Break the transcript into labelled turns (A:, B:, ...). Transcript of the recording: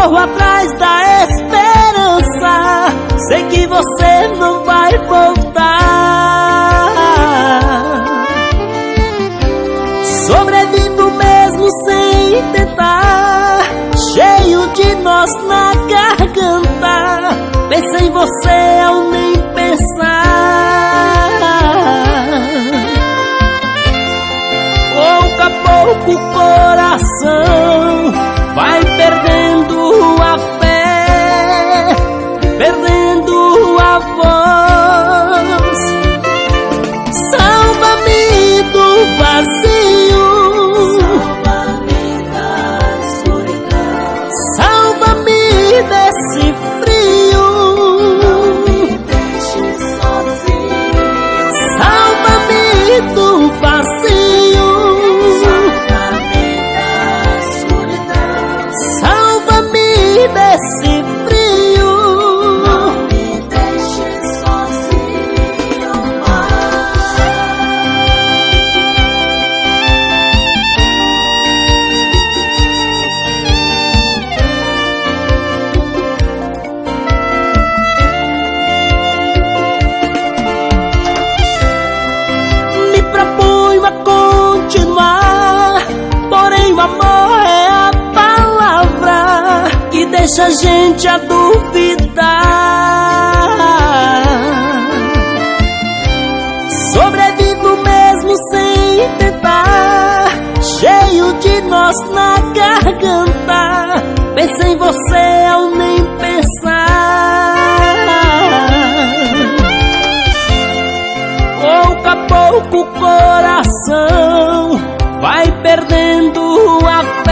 A: Corro atrás da esperança. Sei que você não vai voltar. Sobrevivo mesmo sem tentar. Cheio de nós na garganta. Pensei em você ao nem Perdendo deixa a gente a duvidar. Sobrevivo mesmo sem tentar Cheio de nós na garganta. Pensei em você ao nem pensar. Pouco a pouco o coração vai perdendo a